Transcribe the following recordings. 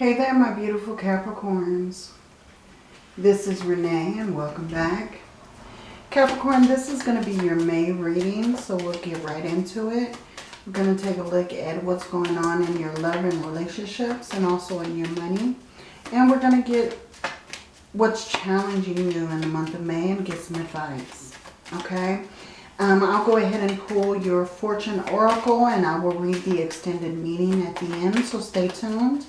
Hey there, my beautiful Capricorns. This is Renee and welcome back. Capricorn, this is going to be your May reading, so we'll get right into it. We're going to take a look at what's going on in your love and relationships and also in your money. And we're going to get what's challenging you in the month of May and get some advice. Okay? Um, I'll go ahead and pull your Fortune Oracle and I will read the extended meaning at the end, so stay tuned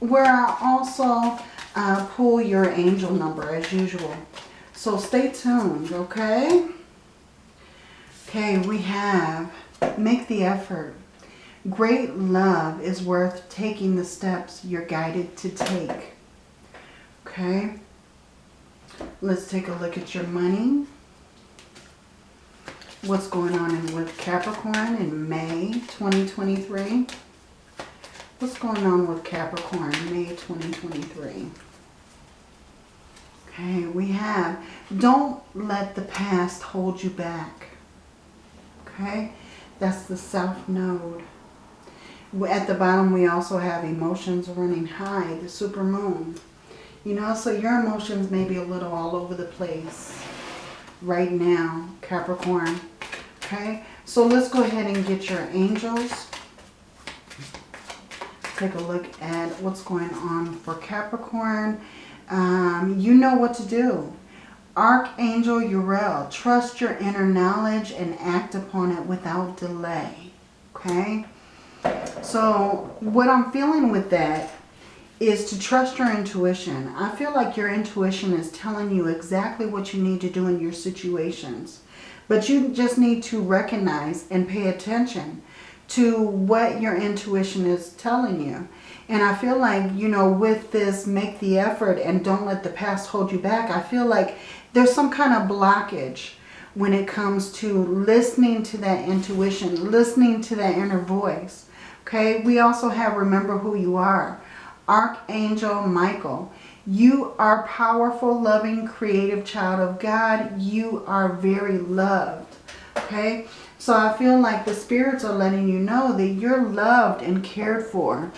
where I also uh, pull your angel number as usual. So stay tuned, okay? Okay, we have make the effort. Great love is worth taking the steps you're guided to take. Okay? Let's take a look at your money. What's going on with Capricorn in May 2023? What's going on with Capricorn, May 2023? Okay, we have, don't let the past hold you back. Okay, that's the South Node. At the bottom, we also have emotions running high, the super moon. You know, so your emotions may be a little all over the place right now, Capricorn. Okay, so let's go ahead and get your angels take a look at what's going on for Capricorn. Um, you know what to do. Archangel Uriel, trust your inner knowledge and act upon it without delay. Okay? So what I'm feeling with that is to trust your intuition. I feel like your intuition is telling you exactly what you need to do in your situations. But you just need to recognize and pay attention to what your intuition is telling you. And I feel like, you know, with this make the effort and don't let the past hold you back, I feel like there's some kind of blockage when it comes to listening to that intuition, listening to that inner voice. Okay, we also have remember who you are. Archangel Michael. You are powerful, loving, creative child of God. You are very loved. Okay, so I feel like the spirits are letting you know that you're loved and cared for,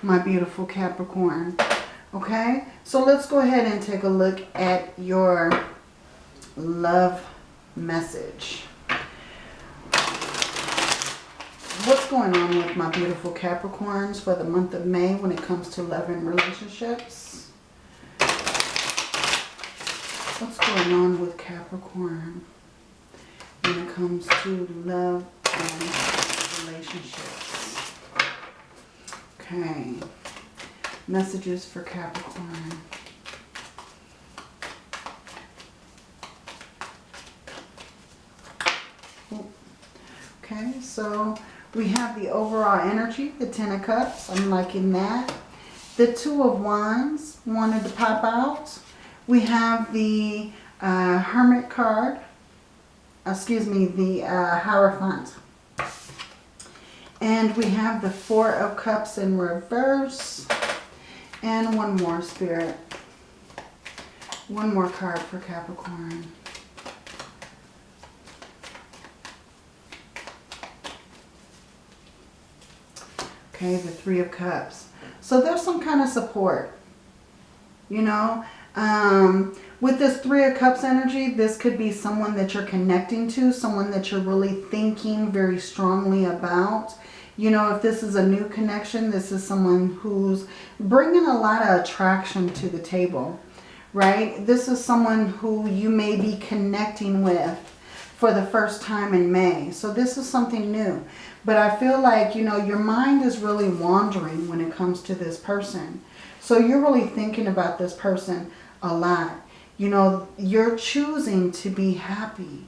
my beautiful Capricorn. Okay? So let's go ahead and take a look at your love message. What's going on with my beautiful Capricorns for the month of May when it comes to love and relationships? What's going on with Capricorn? Comes to love and relationships. Okay. Messages for Capricorn. Okay, so we have the overall energy, the Ten of Cups. I'm liking that. The Two of Wands wanted to pop out. We have the uh, Hermit card excuse me, the uh, Hierophant. And we have the Four of Cups in reverse. And one more, Spirit. One more card for Capricorn. Okay, the Three of Cups. So there's some kind of support. You know, um, with this Three of Cups energy, this could be someone that you're connecting to, someone that you're really thinking very strongly about. You know, if this is a new connection, this is someone who's bringing a lot of attraction to the table, right? This is someone who you may be connecting with for the first time in May. So this is something new. But I feel like, you know, your mind is really wandering when it comes to this person. So you're really thinking about this person a lot. You know, you're choosing to be happy.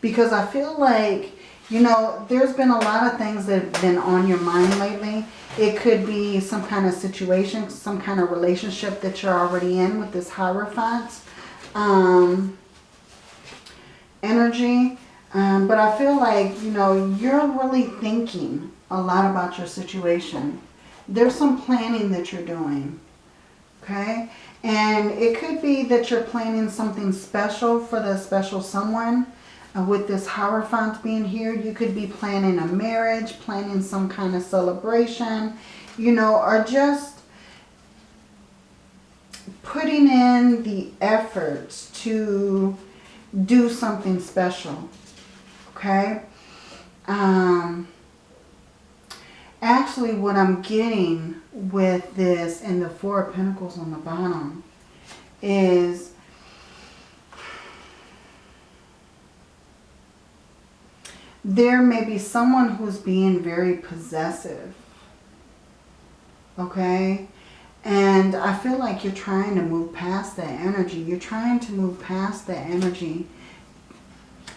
Because I feel like, you know, there's been a lot of things that have been on your mind lately. It could be some kind of situation, some kind of relationship that you're already in with this Hierophant um, energy. Um, but I feel like, you know, you're really thinking a lot about your situation. There's some planning that you're doing. Okay? And it could be that you're planning something special for the special someone. Uh, with this Hierophant being here, you could be planning a marriage, planning some kind of celebration, you know, or just putting in the efforts to do something special. Okay? Um, actually, what I'm getting with this and the Four of Pentacles on the bottom is there may be someone who's being very possessive. Okay? And I feel like you're trying to move past that energy. You're trying to move past that energy.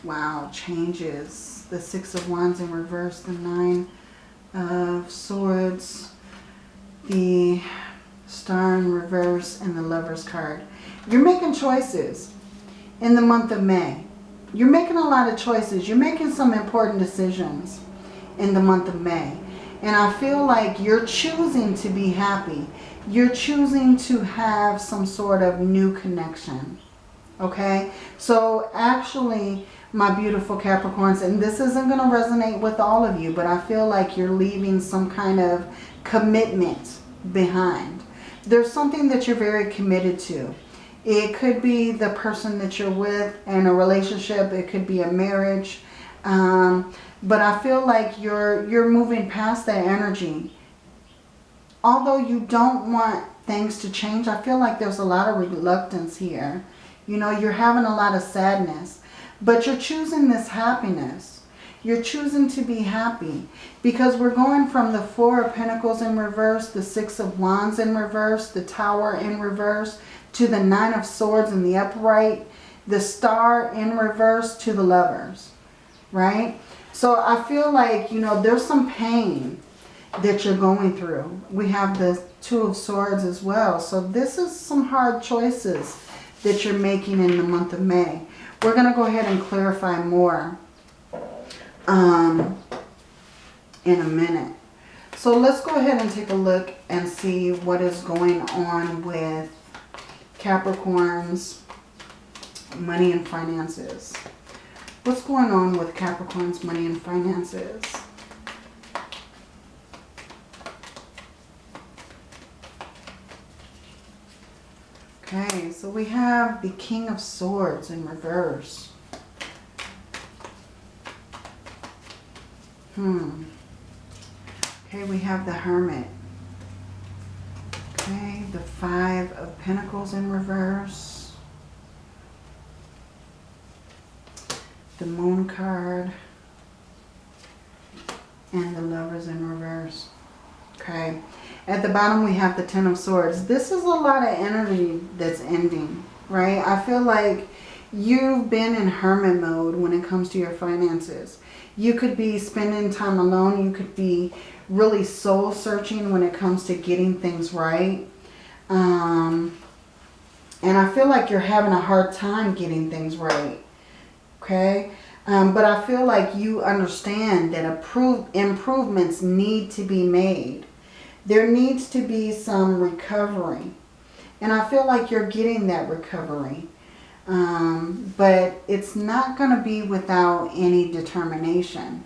Wow, changes. The Six of Wands in reverse, the Nine of Swords, the Star in reverse, and the Lover's card. You're making choices in the month of May. You're making a lot of choices. You're making some important decisions in the month of May. And I feel like you're choosing to be happy. You're choosing to have some sort of new connection. Okay? So actually, my beautiful Capricorns, and this isn't going to resonate with all of you, but I feel like you're leaving some kind of commitment behind. There's something that you're very committed to. It could be the person that you're with in a relationship. It could be a marriage. Um, but I feel like you're, you're moving past that energy. Although you don't want things to change, I feel like there's a lot of reluctance here. You know, you're having a lot of sadness. But you're choosing this happiness. You're choosing to be happy. Because we're going from the Four of Pentacles in reverse, the Six of Wands in reverse, the Tower in reverse, to the Nine of Swords in the upright, the Star in reverse to the Lovers, right? So I feel like, you know, there's some pain that you're going through. We have the Two of Swords as well. So this is some hard choices that you're making in the month of May. We're going to go ahead and clarify more um, in a minute. So let's go ahead and take a look and see what is going on with Capricorn's money and finances. What's going on with Capricorn's money and finances? Okay, so we have the King of Swords in reverse. Hmm. Okay, we have the Hermit. Okay, the Five of Pentacles in reverse. The Moon card. And the Lovers in reverse. Okay. At the bottom we have the Ten of Swords. This is a lot of energy that's ending, right? I feel like you've been in hermit mode when it comes to your finances. You could be spending time alone. You could be really soul searching when it comes to getting things right. Um, and I feel like you're having a hard time getting things right. Okay. Um, but I feel like you understand that improvements need to be made. There needs to be some recovery. And I feel like you're getting that recovery. Um, but it's not going to be without any determination.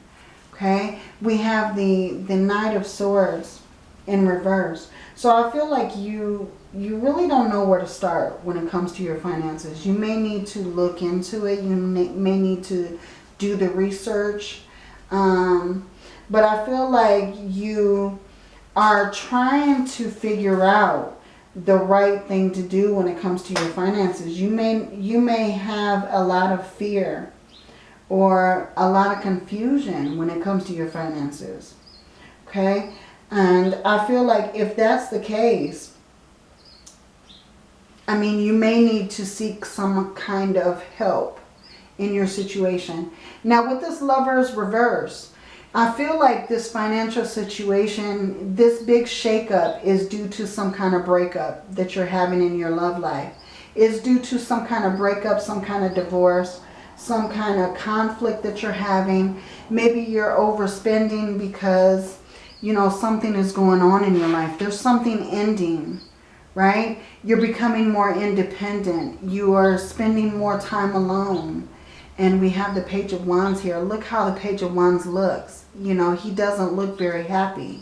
Okay, we have the, the Knight of Swords in reverse. So I feel like you you really don't know where to start when it comes to your finances. You may need to look into it. You may, need to do the research. Um, but I feel like you are trying to figure out the right thing to do when it comes to your finances. You may, you may have a lot of fear or a lot of confusion when it comes to your finances. Okay? And I feel like if that's the case, I mean, you may need to seek some kind of help in your situation. Now, with this lover's reverse, I feel like this financial situation, this big shakeup is due to some kind of breakup that you're having in your love life. Is due to some kind of breakup, some kind of divorce, some kind of conflict that you're having. Maybe you're overspending because, you know, something is going on in your life. There's something ending, right? You're becoming more independent. You are spending more time alone. And we have the Page of Wands here. Look how the Page of Wands looks. You know, he doesn't look very happy.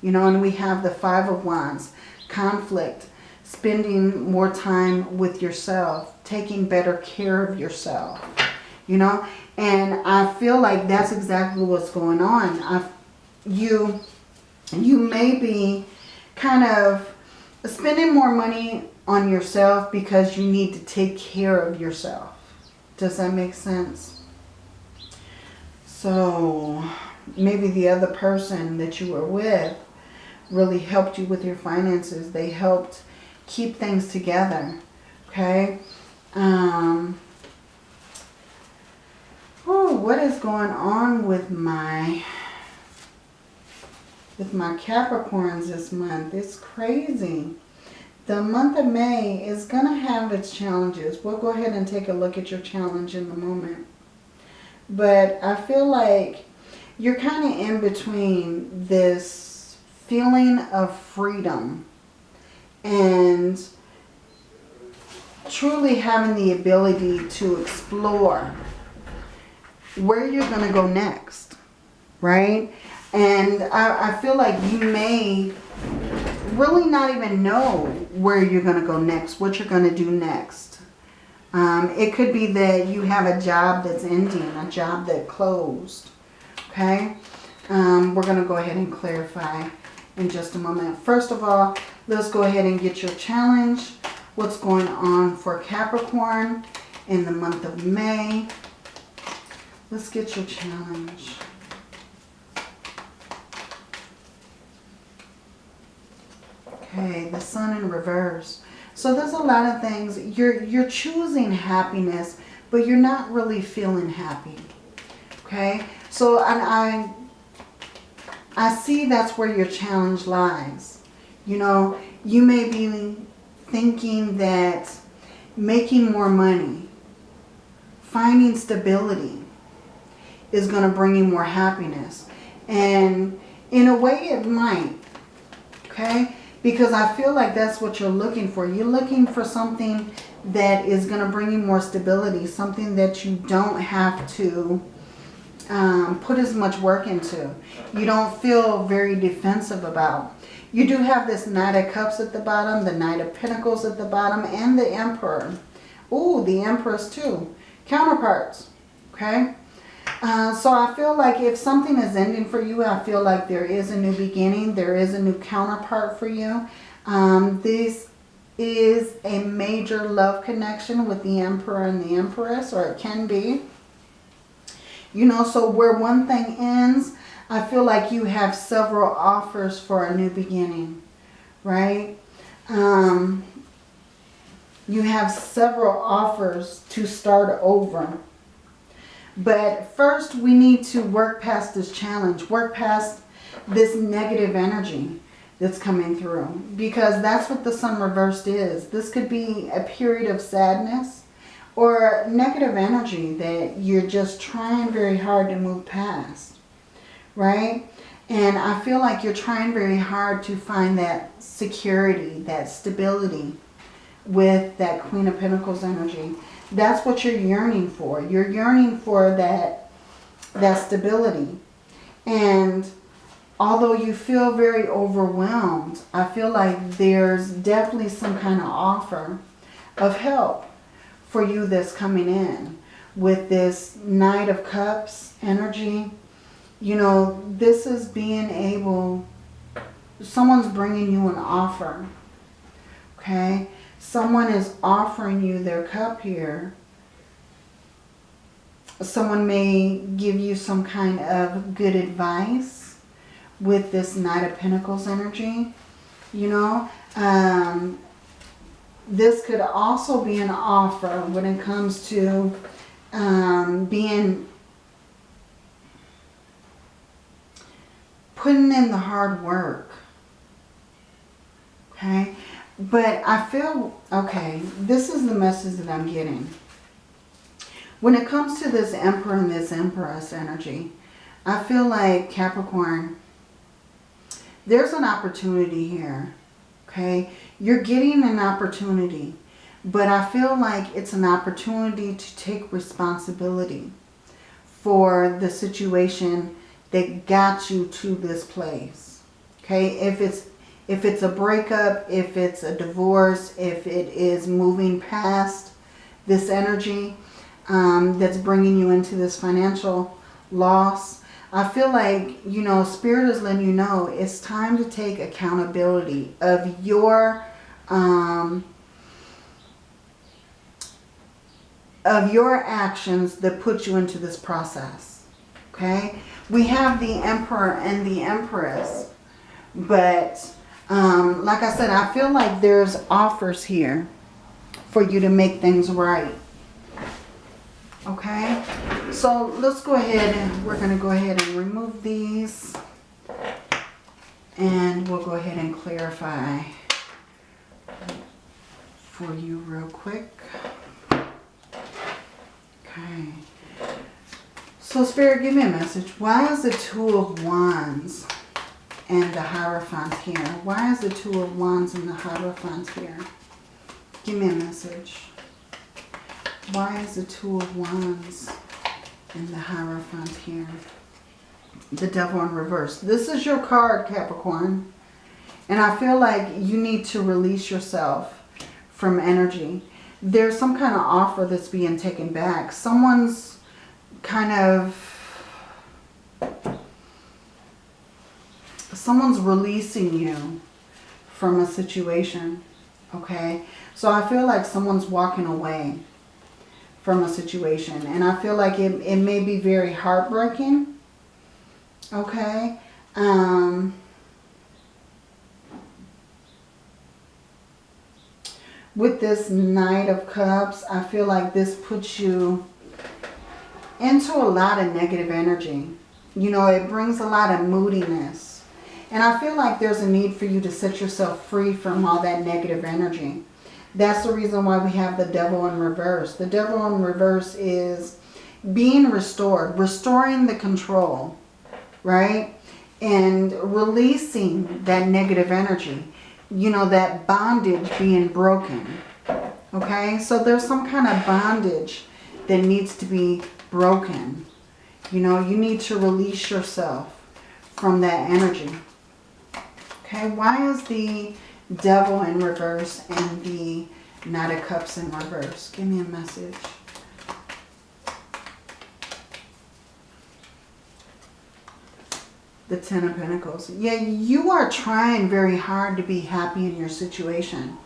You know, and we have the Five of Wands. Conflict. spending more time with yourself, taking better care of yourself, you know? And I feel like that's exactly what's going on. I, you, you may be kind of spending more money on yourself because you need to take care of yourself. Does that make sense? So maybe the other person that you were with really helped you with your finances. They helped keep things together. Okay. Um, oh, what is going on with my with my Capricorns this month? It's crazy. The month of May is going to have its challenges. We'll go ahead and take a look at your challenge in a moment. But I feel like you're kind of in between this feeling of freedom and truly having the ability to explore where you're going to go next, right? And I, I feel like you may really not even know where you're going to go next, what you're going to do next. Um, it could be that you have a job that's ending, a job that closed. Okay? Um, we're going to go ahead and clarify in just a moment. First of all, let's go ahead and get your challenge. What's going on for Capricorn in the month of May. Let's get your challenge. Okay, the sun in reverse. So there's a lot of things. You're, you're choosing happiness, but you're not really feeling happy. Okay, so and I, I see that's where your challenge lies. You know, you may be thinking that making more money, finding stability is going to bring you more happiness. And in a way it might. Okay? Because I feel like that's what you're looking for. You're looking for something that is going to bring you more stability. Something that you don't have to um, put as much work into. You don't feel very defensive about. You do have this Knight of Cups at the bottom, the Knight of Pentacles at the bottom, and the Emperor. Ooh, the Empress too. Counterparts, okay? Uh, so I feel like if something is ending for you, I feel like there is a new beginning. There is a new counterpart for you. Um, this is a major love connection with the Emperor and the Empress, or it can be. You know, so where one thing ends, I feel like you have several offers for a new beginning, right? Um, you have several offers to start over. But first we need to work past this challenge, work past this negative energy that's coming through. Because that's what the sun reversed is. This could be a period of sadness or negative energy that you're just trying very hard to move past. Right? And I feel like you're trying very hard to find that security, that stability with that Queen of Pentacles energy. That's what you're yearning for. You're yearning for that, that stability. And although you feel very overwhelmed, I feel like there's definitely some kind of offer of help for you that's coming in with this Knight of Cups energy. You know, this is being able, someone's bringing you an offer, okay? Someone is offering you their cup here. Someone may give you some kind of good advice with this Knight of Pentacles energy. You know, um, this could also be an offer when it comes to um, being putting in the hard work. Okay. But I feel, okay, this is the message that I'm getting. When it comes to this Emperor and this Empress energy, I feel like Capricorn, there's an opportunity here, okay? You're getting an opportunity, but I feel like it's an opportunity to take responsibility for the situation that got you to this place, okay? If it's If it's a breakup, if it's a divorce, if it is moving past this energy um, that's bringing you into this financial loss, I feel like, you know, Spirit is letting you know it's time to take accountability of your, um, of your actions that put you into this process. Okay? We have the Emperor and the Empress. But, um, like I said, I feel like there's offers here for you to make things right. Okay? So let's go ahead and we're going to go ahead and remove these. And we'll go ahead and clarify for you real quick. Okay. So Spirit, give me a message. Why is the Two of Wands and the Hierophant here? Why is the Two of Wands and the Hierophant here? Give me a message. Why is the Two of Wands and the Hierophant here? The Devil in reverse. This is your card, Capricorn. And I feel like you need to release yourself from energy. There's some kind of offer that's being taken back. Someone's kind of... Someone's releasing you from a situation. Okay? So I feel like someone's walking away from a situation. And I feel like it, it may be very heartbreaking. Okay. Um, with this Knight of Cups, I feel like this puts you into a lot of negative energy. You know, it brings a lot of moodiness. And I feel like there's a need for you to set yourself free from all that negative energy. That's the reason why we have the devil in reverse. The devil in reverse is being restored, restoring the control, right? And releasing that negative energy. You know, that bondage being broken. Okay, so there's some kind of bondage that needs to be broken. You know, you need to release yourself from that energy. Okay, why is the Devil in reverse and the Knight of Cups in reverse. Give me a message. The Ten of Pentacles. Yeah, you are trying very hard to be happy in your situation.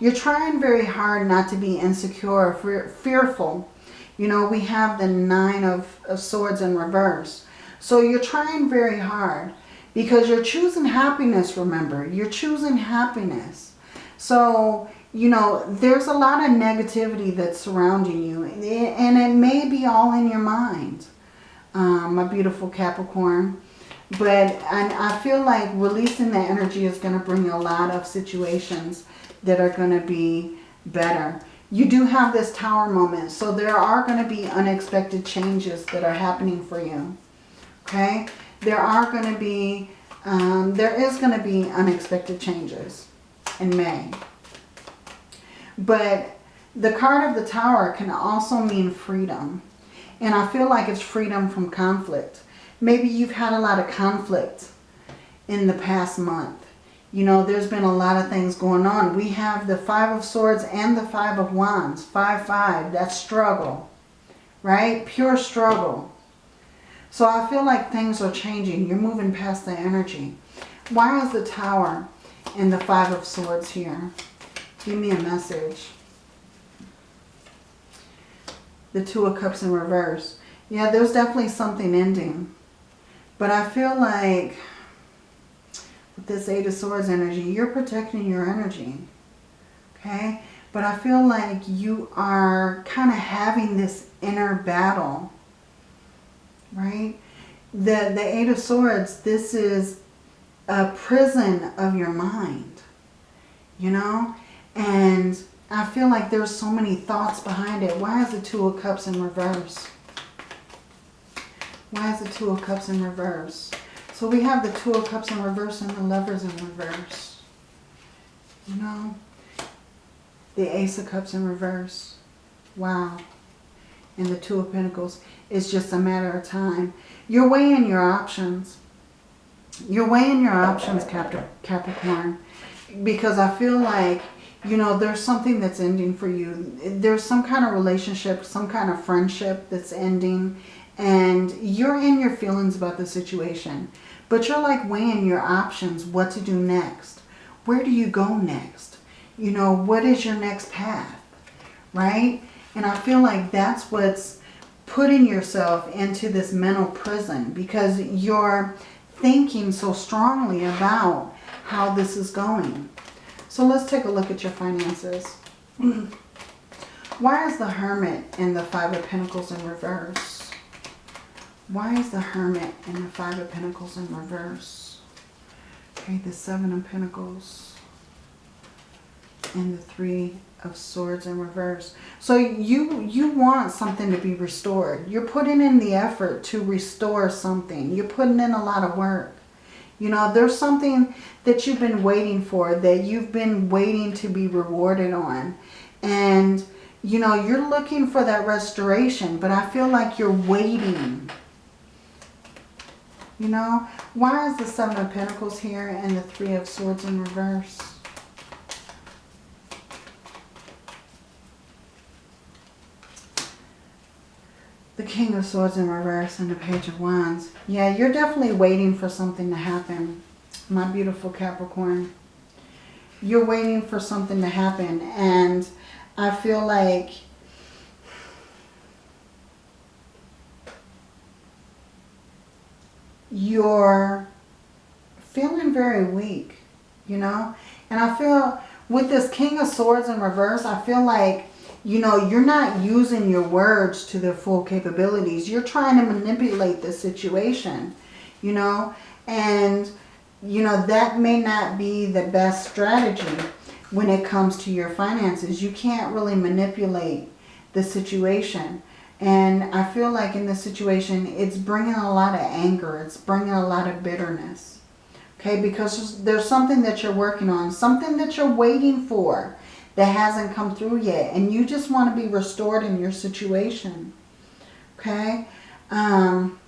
You're trying very hard not to be insecure, fearful. You know, we have the Nine of, of Swords in reverse. So you're trying very hard. Because you're choosing happiness, remember. You're choosing happiness. So, you know, there's a lot of negativity that's surrounding you. And it may be all in your mind, um, my beautiful Capricorn. But I feel like releasing that energy is going to bring a lot of situations that are going to be better. You do have this tower moment. So there are going to be unexpected changes that are happening for you. Okay there are going to be, um, there is going to be unexpected changes in May. But the card of the tower can also mean freedom. And I feel like it's freedom from conflict. Maybe you've had a lot of conflict in the past month. You know, there's been a lot of things going on. We have the Five of Swords and the Five of Wands. Five, five. That's struggle. Right? Pure struggle. So I feel like things are changing. You're moving past the energy. Why is the Tower and the Five of Swords here? Give me a message. The Two of Cups in reverse. Yeah, there's definitely something ending. But I feel like with this Eight of Swords energy, you're protecting your energy. Okay? But I feel like you are kind of having this inner battle right? The, the Eight of Swords, this is a prison of your mind, you know? And I feel like there's so many thoughts behind it. Why is the Two of Cups in reverse? Why is the Two of Cups in reverse? So we have the Two of Cups in reverse and the Lovers in reverse. You know? The Ace of Cups in reverse. Wow. And the Two of Pentacles. It's just a matter of time. You're weighing your options. you're weighing your options, Capricorn, because I feel like, you know, there's something that's ending for you. There's some kind of relationship, some kind of friendship that's ending, and you're in your feelings about the situation. But you're like weighing your options, what to do next. Where do you go next? You know, what is your next path, right? And I feel like that's what's putting yourself into this mental prison because you're thinking so strongly about how this is going. So let's take a look at your finances. Why is the Hermit and the Five of Pentacles in reverse? Why is the Hermit and the Five of Pentacles in reverse? Okay, the Seven of Pentacles and the Three of Swords in reverse. So you, you want something to be restored. You're putting in the effort to restore something. You're putting in a lot of work. You know, there's something that you've been waiting for, that you've been waiting to be rewarded on. And, you know, you're looking for that restoration, but I feel like you're waiting. You know, why is the Seven of Pentacles here and the Three of Swords in reverse? The King of Swords in reverse and the Page of Wands. Yeah, you're definitely waiting for something to happen, my beautiful Capricorn. You're waiting for something to happen and I feel like you're feeling very weak, you know? And I feel with this King of Swords in reverse, I feel like you know, you're not using your words to their full capabilities. You're trying to manipulate the situation, you know, and, you know, that may not be the best strategy when it comes to your finances. You can't really manipulate the situation. And I feel like in this situation, it's bringing a lot of anger. It's bringing a lot of bitterness. Okay, because there's something that you're working on, something that you're waiting for that hasn't come through yet. And you just want to be restored in your situation. Okay? Um,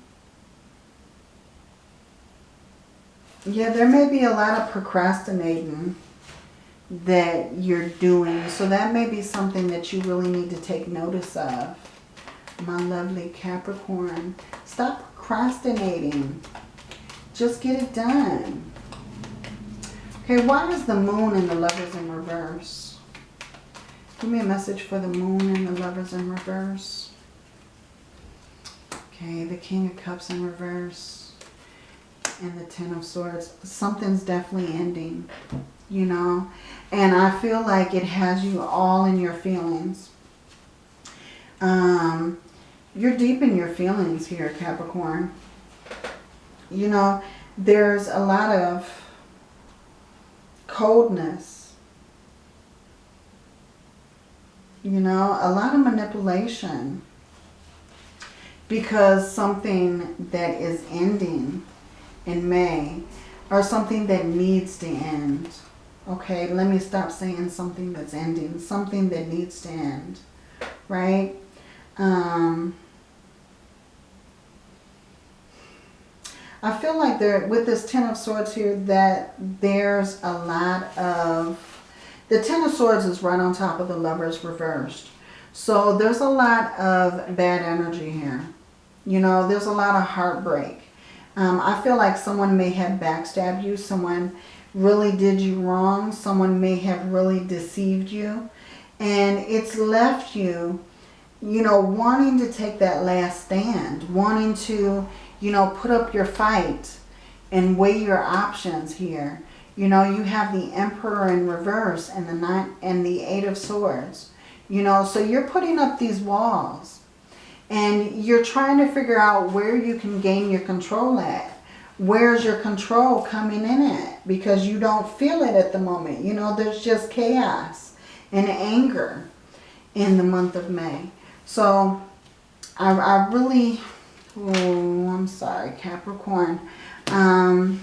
yeah, there may be a lot of procrastinating that you're doing. So that may be something that you really need to take notice of. My lovely Capricorn. Stop procrastinating. Just get it done. Okay, why is the moon and the lovers in reverse? Give me a message for the moon and the lovers in reverse. Okay, the King of Cups in reverse. And the Ten of Swords. Something's definitely ending, you know. And I feel like it has you all in your feelings. Um, you're deep in your feelings here, Capricorn. You know, there's a lot of coldness You know, a lot of manipulation. Because something that is ending in May or something that needs to end. Okay, let me stop saying something that's ending. Something that needs to end. Right? Um, I feel like there, with this Ten of Swords here, that there's a lot of the Ten of Swords is right on top of the Lovers reversed. So there's a lot of bad energy here. You know, there's a lot of heartbreak. Um, I feel like someone may have backstabbed you. Someone really did you wrong. Someone may have really deceived you. And it's left you, you know, wanting to take that last stand. Wanting to, you know, put up your fight and weigh your options here. You know, you have the Emperor in reverse and the nine and the Eight of Swords. You know, so you're putting up these walls. And you're trying to figure out where you can gain your control at. Where's your control coming in at? Because you don't feel it at the moment. You know, there's just chaos and anger in the month of May. So, I, I really... Oh, I'm sorry, Capricorn. Um,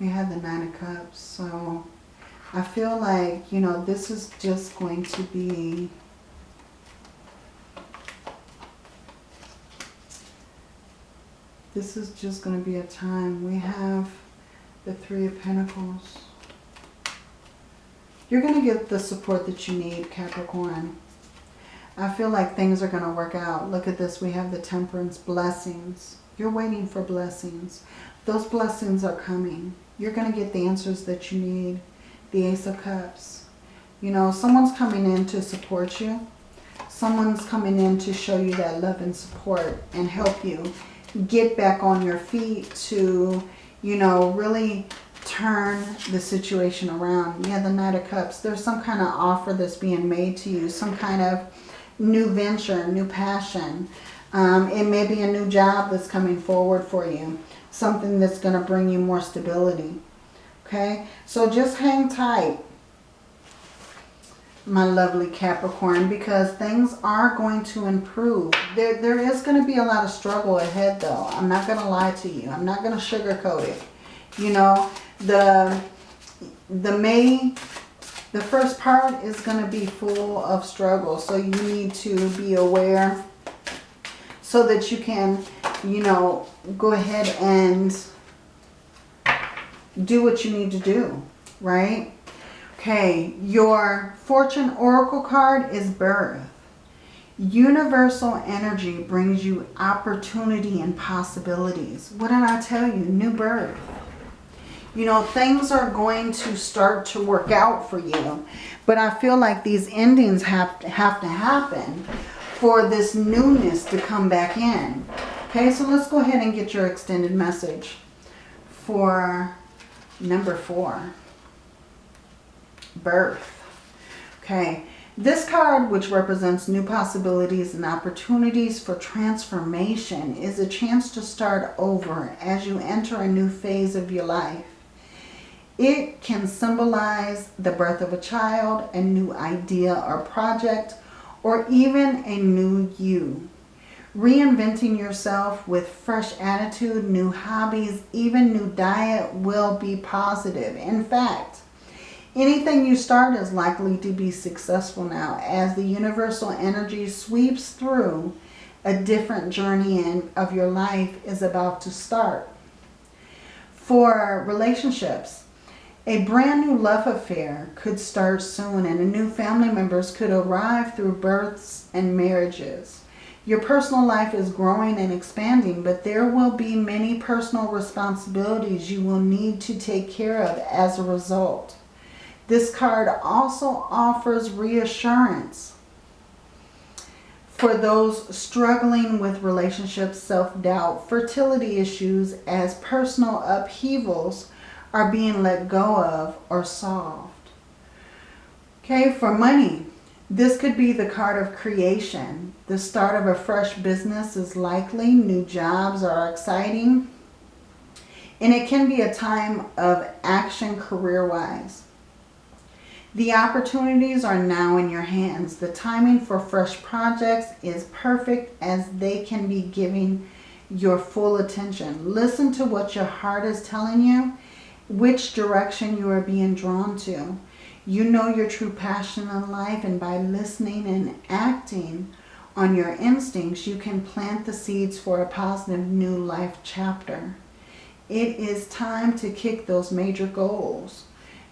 We have the Nine of Cups, so I feel like, you know, this is just going to be... This is just going to be a time. We have the Three of Pentacles. You're going to get the support that you need, Capricorn. I feel like things are going to work out. Look at this. We have the Temperance blessings. You're waiting for blessings. Those blessings are coming. You're going to get the answers that you need. The Ace of Cups. You know, someone's coming in to support you. Someone's coming in to show you that love and support and help you get back on your feet to, you know, really turn the situation around. Yeah, the Knight of Cups. There's some kind of offer that's being made to you. Some kind of new venture, new passion. Um, it may be a new job that's coming forward for you. Something that's going to bring you more stability. Okay, so just hang tight, my lovely Capricorn, because things are going to improve. There, there is going to be a lot of struggle ahead, though. I'm not going to lie to you. I'm not going to sugarcoat it. You know, the, the May, the first part is going to be full of struggle. So you need to be aware so that you can, you know, go ahead and do what you need to do, right? Okay, your Fortune Oracle card is birth. Universal energy brings you opportunity and possibilities. What did I tell you? New birth. You know, things are going to start to work out for you. But I feel like these endings have to, have to happen for this newness to come back in. Okay, so let's go ahead and get your extended message for Number four, birth. Okay, this card, which represents new possibilities and opportunities for transformation, is a chance to start over as you enter a new phase of your life. It can symbolize the birth of a child, a new idea or project, or even a new you. Reinventing yourself with fresh attitude, new hobbies, even new diet will be positive. In fact, anything you start is likely to be successful now as the universal energy sweeps through a different journey in, of your life is about to start. For relationships, a brand new love affair could start soon and new family members could arrive through births and marriages. Your personal life is growing and expanding, but there will be many personal responsibilities you will need to take care of as a result. This card also offers reassurance for those struggling with relationships, self-doubt, fertility issues as personal upheavals are being let go of or solved. Okay, for money, this could be the card of creation. The start of a fresh business is likely. New jobs are exciting. And it can be a time of action career-wise. The opportunities are now in your hands. The timing for fresh projects is perfect as they can be giving your full attention. Listen to what your heart is telling you, which direction you are being drawn to. You know your true passion in life and by listening and acting on your instincts, you can plant the seeds for a positive new life chapter. It is time to kick those major goals.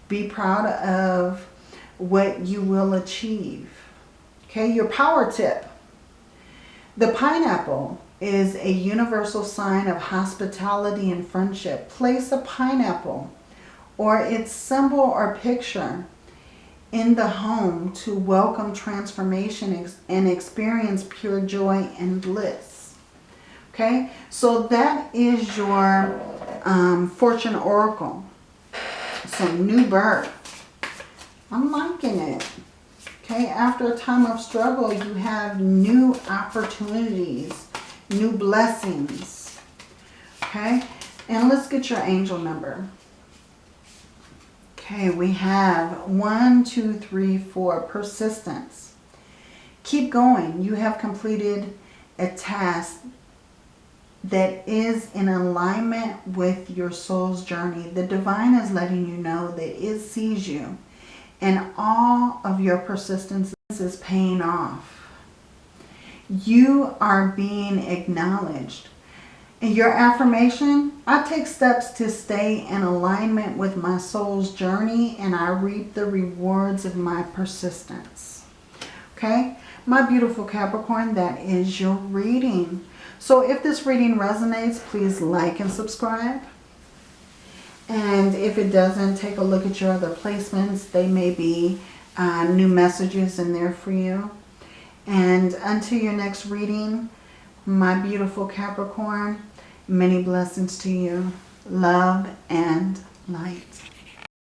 Be proud of what you will achieve. Okay, your power tip. The pineapple is a universal sign of hospitality and friendship. Place a pineapple or its symbol or picture in the home to welcome transformation and experience pure joy and bliss. Okay, so that is your um, fortune oracle. So new birth. I'm liking it. Okay, after a time of struggle, you have new opportunities, new blessings. Okay, and let's get your angel number. Okay, we have one, two, three, four, persistence. Keep going. You have completed a task that is in alignment with your soul's journey. The divine is letting you know that it sees you. And all of your persistence is paying off. You are being acknowledged. In your affirmation, I take steps to stay in alignment with my soul's journey and I reap the rewards of my persistence. Okay? My beautiful Capricorn, that is your reading. So if this reading resonates, please like and subscribe. And if it doesn't, take a look at your other placements. They may be uh, new messages in there for you. And until your next reading, my beautiful Capricorn, many blessings to you. Love and light.